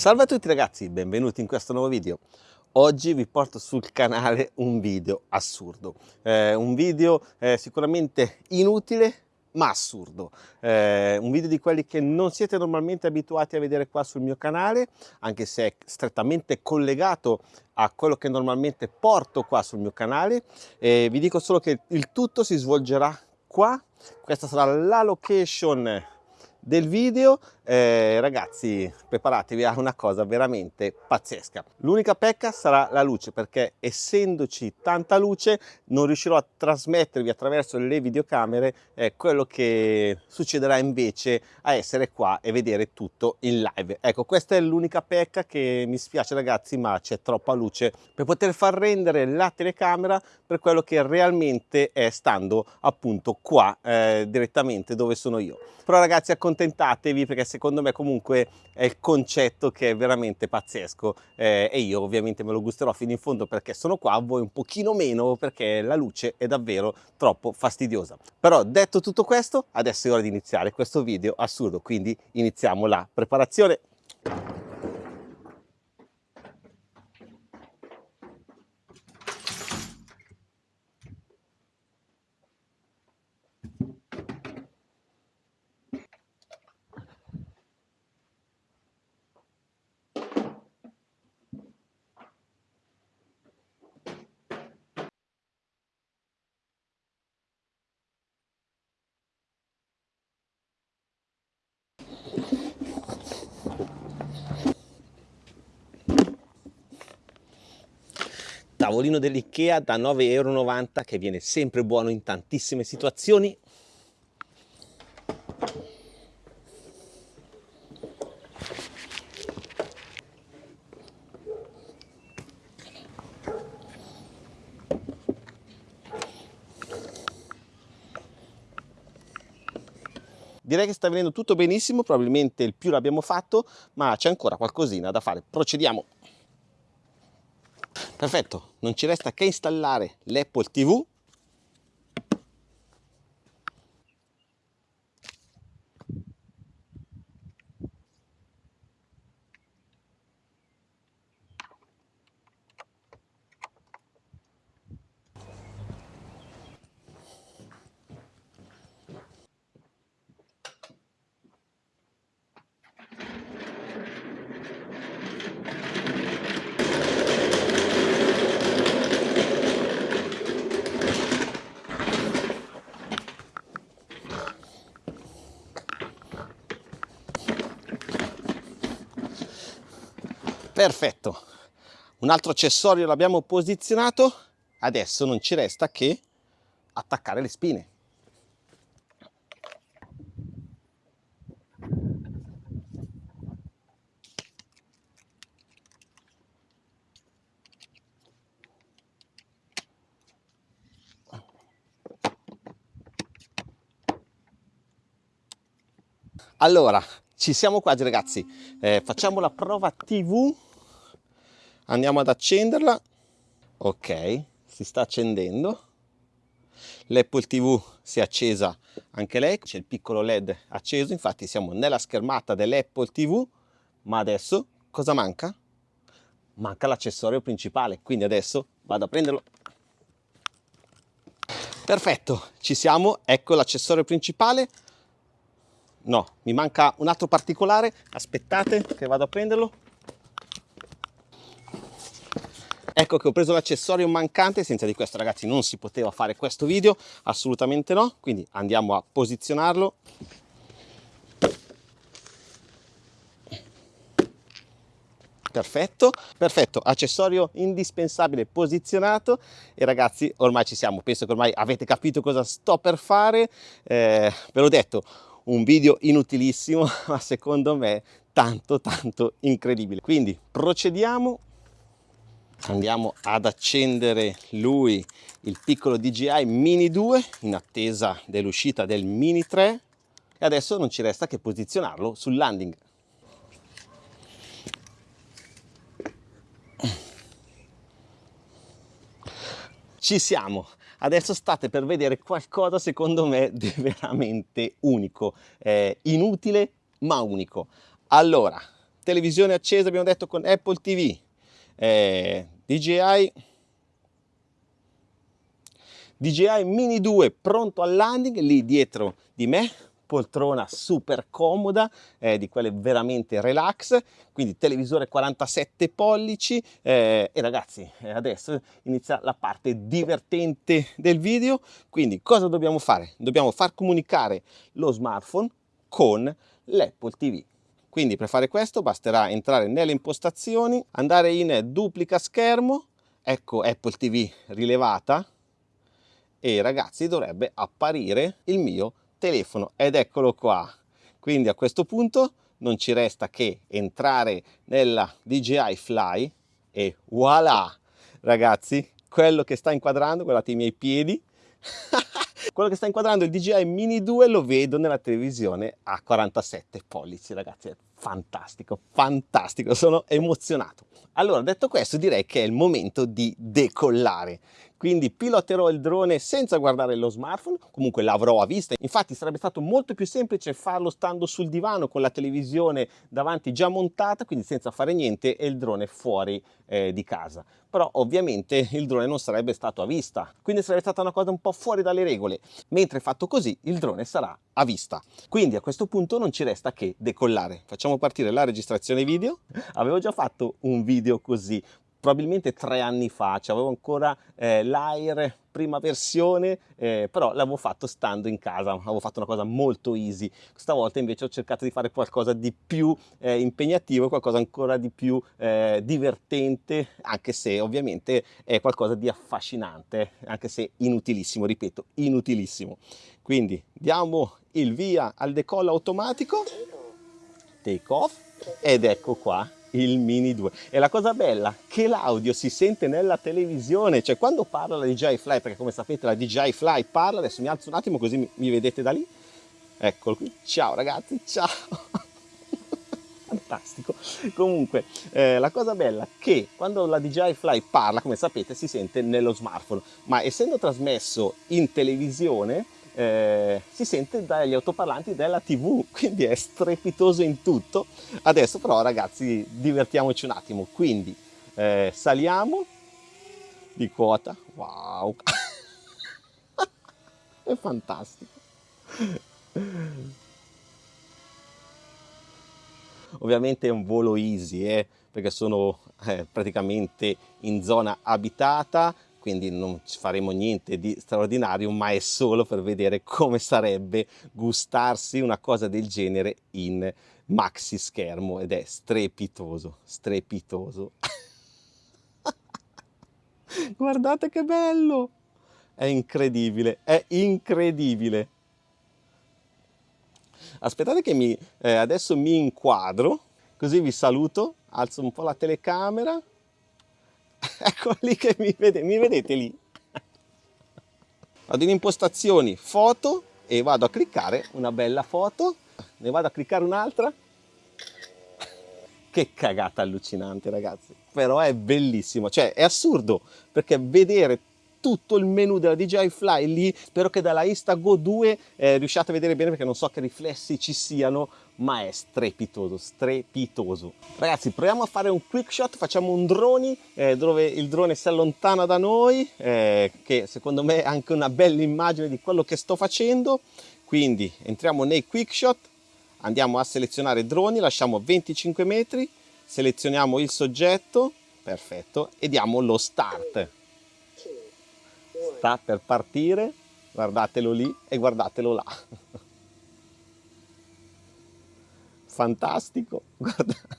Salve a tutti ragazzi, benvenuti in questo nuovo video. Oggi vi porto sul canale un video assurdo, eh, un video eh, sicuramente inutile ma assurdo, eh, un video di quelli che non siete normalmente abituati a vedere qua sul mio canale, anche se è strettamente collegato a quello che normalmente porto qua sul mio canale. vi dico solo che il tutto si svolgerà qua, questa sarà la location del video eh, ragazzi preparatevi a una cosa veramente pazzesca. L'unica pecca sarà la luce perché essendoci tanta luce non riuscirò a trasmettervi attraverso le videocamere eh, quello che succederà invece a essere qua e vedere tutto in live. Ecco questa è l'unica pecca che mi spiace ragazzi ma c'è troppa luce per poter far rendere la telecamera per quello che realmente è stando appunto qua eh, direttamente dove sono io. Però ragazzi accontentatevi perché se secondo me comunque è il concetto che è veramente pazzesco eh, e io ovviamente me lo gusterò fino in fondo perché sono qua, voi un pochino meno perché la luce è davvero troppo fastidiosa. Però detto tutto questo, adesso è ora di iniziare questo video assurdo, quindi iniziamo la preparazione. Tavolino dell'Ikea da 9,90 euro che viene sempre buono in tantissime situazioni Direi che sta venendo tutto benissimo, probabilmente il più l'abbiamo fatto, ma c'è ancora qualcosina da fare. Procediamo. Perfetto, non ci resta che installare l'Apple TV perfetto. Un altro accessorio l'abbiamo posizionato. Adesso non ci resta che attaccare le spine. Allora ci siamo qua ragazzi. Eh, facciamo la prova tv andiamo ad accenderla. Ok si sta accendendo. l'Apple TV si è accesa anche lei c'è il piccolo led acceso infatti siamo nella schermata dell'Apple TV ma adesso cosa manca? manca l'accessorio principale quindi adesso vado a prenderlo. Perfetto ci siamo ecco l'accessorio principale. No mi manca un altro particolare aspettate che vado a prenderlo Ecco che ho preso l'accessorio mancante, senza di questo ragazzi non si poteva fare questo video, assolutamente no, quindi andiamo a posizionarlo. Perfetto, perfetto, accessorio indispensabile posizionato e ragazzi ormai ci siamo, penso che ormai avete capito cosa sto per fare, eh, ve l'ho detto, un video inutilissimo ma secondo me tanto tanto incredibile. Quindi procediamo andiamo ad accendere lui il piccolo DJI Mini 2 in attesa dell'uscita del Mini 3 e adesso non ci resta che posizionarlo sul landing. Ci siamo. Adesso state per vedere qualcosa secondo me di veramente unico. Eh, inutile ma unico. Allora televisione accesa abbiamo detto con Apple TV eh, DJI DJI Mini 2 pronto al landing lì dietro di me poltrona super comoda, eh, di quelle veramente relax, quindi televisore 47 pollici eh, e ragazzi eh, adesso inizia la parte divertente del video, quindi cosa dobbiamo fare? Dobbiamo far comunicare lo smartphone con l'Apple TV. Quindi per fare questo basterà entrare nelle impostazioni, andare in duplica schermo, ecco Apple TV rilevata e ragazzi dovrebbe apparire il mio telefono ed eccolo qua. Quindi a questo punto non ci resta che entrare nella DJI Fly e voilà ragazzi quello che sta inquadrando, guardate i miei piedi quello che sta inquadrando il DJI Mini 2 lo vedo nella televisione a 47 pollici ragazzi è fantastico fantastico sono emozionato. Allora detto questo direi che è il momento di decollare quindi piloterò il drone senza guardare lo smartphone, comunque l'avrò a vista, infatti sarebbe stato molto più semplice farlo stando sul divano con la televisione davanti già montata, quindi senza fare niente e il drone fuori eh, di casa. Però ovviamente il drone non sarebbe stato a vista, quindi sarebbe stata una cosa un po' fuori dalle regole, mentre fatto così il drone sarà a vista. Quindi a questo punto non ci resta che decollare. Facciamo partire la registrazione video. Avevo già fatto un video così, probabilmente tre anni fa, cioè avevo ancora eh, l'Air prima versione, eh, però l'avevo fatto stando in casa, avevo fatto una cosa molto easy. Questa volta invece ho cercato di fare qualcosa di più eh, impegnativo, qualcosa ancora di più eh, divertente, anche se ovviamente è qualcosa di affascinante, anche se inutilissimo, ripeto, inutilissimo. Quindi diamo il via al decollo automatico, take off, ed ecco qua il Mini 2 e la cosa bella che l'audio si sente nella televisione. Cioè quando parla la DJI Fly perché come sapete la DJI Fly parla adesso mi alzo un attimo così mi, mi vedete da lì. Eccolo qui. Ciao ragazzi. Ciao. Fantastico. Comunque eh, la cosa bella che quando la DJI Fly parla come sapete si sente nello smartphone. Ma essendo trasmesso in televisione eh, si sente dagli autoparlanti della tv quindi è strepitoso in tutto. Adesso però ragazzi divertiamoci un attimo. Quindi eh, saliamo di quota. Wow. È fantastico. Ovviamente è un volo easy eh, perché sono eh, praticamente in zona abitata quindi non faremo niente di straordinario, ma è solo per vedere come sarebbe gustarsi una cosa del genere in maxi schermo ed è strepitoso, strepitoso. Guardate che bello! È incredibile, è incredibile. Aspettate che mi, eh, adesso mi inquadro, così vi saluto, alzo un po' la telecamera ecco lì che mi, vede, mi vedete lì? Vado in impostazioni foto e vado a cliccare una bella foto. Ne vado a cliccare un'altra. Che cagata allucinante ragazzi. Però è bellissimo. Cioè è assurdo perché vedere tutto il menu della DJI Fly lì spero che dalla Instago 2 eh, riusciate a vedere bene perché non so che riflessi ci siano ma è strepitoso strepitoso. Ragazzi proviamo a fare un quick shot facciamo un drone eh, dove il drone si allontana da noi eh, che secondo me è anche una bella immagine di quello che sto facendo. Quindi entriamo nei quick shot andiamo a selezionare droni lasciamo 25 metri selezioniamo il soggetto perfetto e diamo lo start sta per partire, guardatelo lì e guardatelo là. Fantastico, guardate.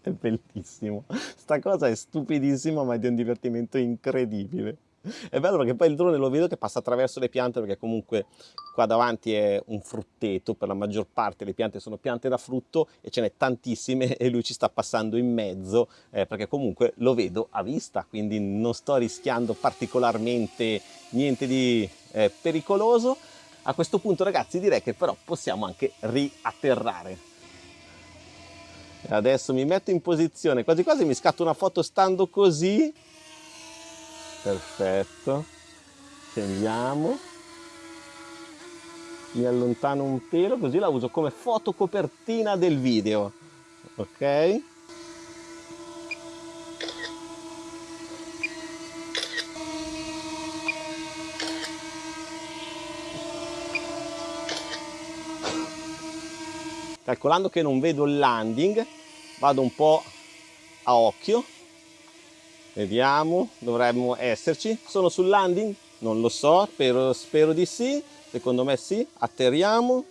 È bellissimo. Sta cosa è stupidissima ma è di un divertimento incredibile. È bello perché poi il drone lo vedo che passa attraverso le piante perché comunque qua davanti è un frutteto, per la maggior parte le piante sono piante da frutto e ce n'è tantissime e lui ci sta passando in mezzo eh, perché comunque lo vedo a vista, quindi non sto rischiando particolarmente niente di eh, pericoloso. A questo punto ragazzi direi che però possiamo anche riatterrare. Adesso mi metto in posizione, quasi quasi mi scatto una foto stando così perfetto. Scendiamo. Mi allontano un pelo così la uso come fotocopertina del video. Ok? Calcolando che non vedo il landing vado un po' a occhio vediamo dovremmo esserci. Sono sul landing? Non lo so spero, spero di sì. Secondo me sì atterriamo.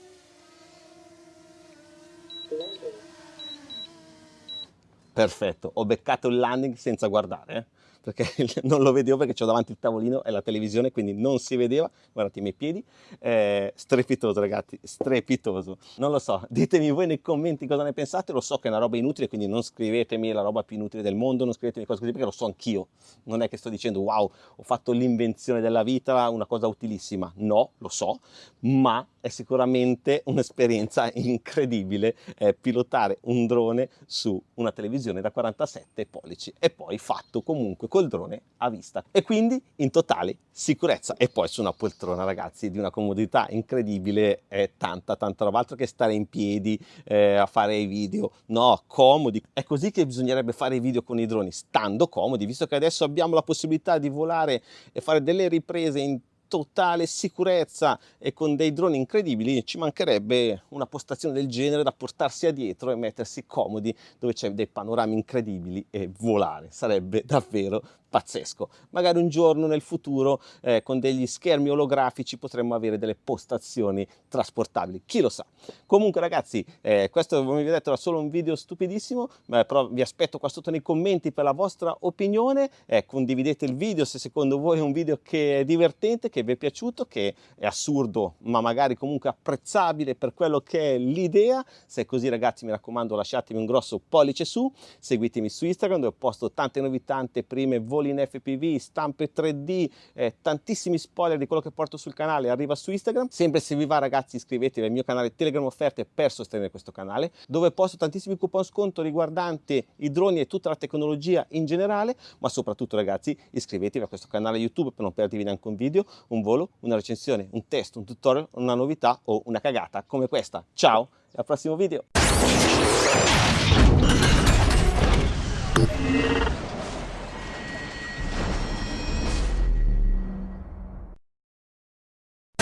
Perfetto ho beccato il landing senza guardare eh? Perché non lo vedevo perché ho davanti il tavolino e la televisione, quindi non si vedeva, guardate i miei piedi, eh, strepitoso ragazzi, strepitoso. Non lo so, ditemi voi nei commenti cosa ne pensate, lo so che è una roba inutile, quindi non scrivetemi la roba più inutile del mondo, non scrivetemi cose così perché lo so anch'io, non è che sto dicendo wow, ho fatto l'invenzione della vita, una cosa utilissima, no, lo so, ma è sicuramente un'esperienza incredibile eh, pilotare un drone su una televisione da 47 pollici. E poi fatto comunque col drone a vista. E quindi in totale sicurezza. E poi su una poltrona ragazzi di una comodità incredibile. È tanta tanta roba. Altro che stare in piedi eh, a fare i video. No comodi. È così che bisognerebbe fare i video con i droni stando comodi visto che adesso abbiamo la possibilità di volare e fare delle riprese in totale sicurezza e con dei droni incredibili ci mancherebbe una postazione del genere da portarsi a dietro e mettersi comodi dove c'è dei panorami incredibili e volare sarebbe davvero pazzesco. Magari un giorno nel futuro eh, con degli schermi olografici potremmo avere delle postazioni trasportabili, chi lo sa. Comunque ragazzi, eh, questo come vi ho detto era solo un video stupidissimo, eh, però vi aspetto qua sotto nei commenti per la vostra opinione, eh, condividete il video se secondo voi è un video che è divertente, che vi è piaciuto, che è assurdo ma magari comunque apprezzabile per quello che è l'idea, se è così ragazzi mi raccomando lasciatemi un grosso pollice su, seguitemi su Instagram dove posto tante novità, prime voi voli in FPV, stampe 3D, eh, tantissimi spoiler di quello che porto sul canale arriva su Instagram. Sempre se vi va ragazzi iscrivetevi al mio canale Telegram Offerte per sostenere questo canale, dove posto tantissimi coupon sconto riguardanti i droni e tutta la tecnologia in generale, ma soprattutto ragazzi iscrivetevi a questo canale YouTube per non perdervi neanche un video, un volo, una recensione, un test, un tutorial, una novità o una cagata come questa. Ciao e al prossimo video!